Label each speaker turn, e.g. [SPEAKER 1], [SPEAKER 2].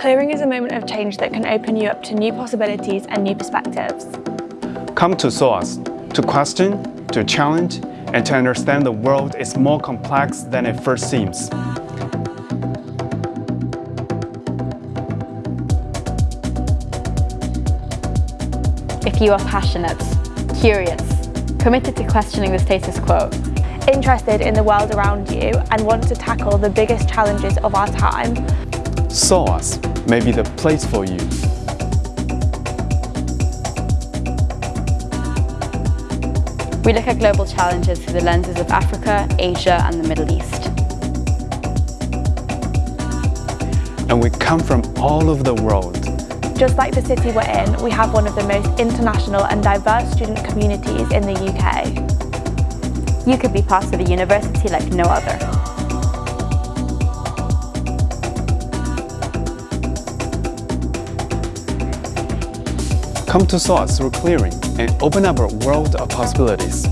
[SPEAKER 1] Clearing is a moment of change that can open you up to new possibilities and new perspectives.
[SPEAKER 2] Come to SOAS to question, to challenge, and to understand the world is more complex than it first seems.
[SPEAKER 3] If you are passionate, curious, committed to questioning the status quo,
[SPEAKER 1] interested in the world around you and want to tackle the biggest challenges of our time,
[SPEAKER 2] SOAS may be the place for you.
[SPEAKER 3] We look at global challenges through the lenses of Africa, Asia and the Middle East.
[SPEAKER 2] And we come from all over the world.
[SPEAKER 1] Just like the city we're in, we have one of the most international and diverse student communities in the UK.
[SPEAKER 3] You could be part of a university like no other.
[SPEAKER 2] Come to SOAS through clearing and open up a world of possibilities.